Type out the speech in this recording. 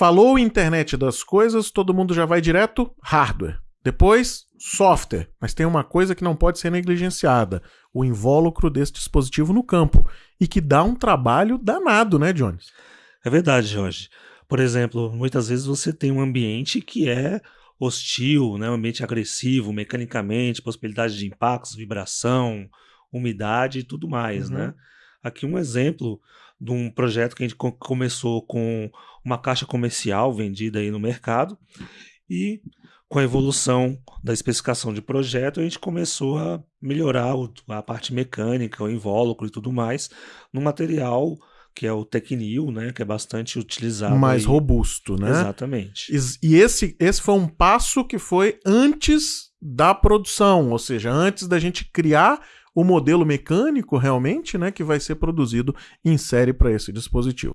Falou internet das coisas, todo mundo já vai direto hardware. Depois, software. Mas tem uma coisa que não pode ser negligenciada: o invólucro desse dispositivo no campo. E que dá um trabalho danado, né, Jones? É verdade, Jorge. Por exemplo, muitas vezes você tem um ambiente que é hostil, né, um ambiente agressivo mecanicamente, possibilidade de impactos, vibração, umidade e tudo mais, uhum. né? Aqui um exemplo de um projeto que a gente começou com uma caixa comercial vendida aí no mercado e com a evolução da especificação de projeto, a gente começou a melhorar a parte mecânica, o invólucro e tudo mais, no material que é o Tecnil, né, que é bastante utilizado. Mais aí. robusto, né? Exatamente. E esse, esse foi um passo que foi antes da produção, ou seja, antes da gente criar o modelo mecânico realmente, né, que vai ser produzido em série para esse dispositivo.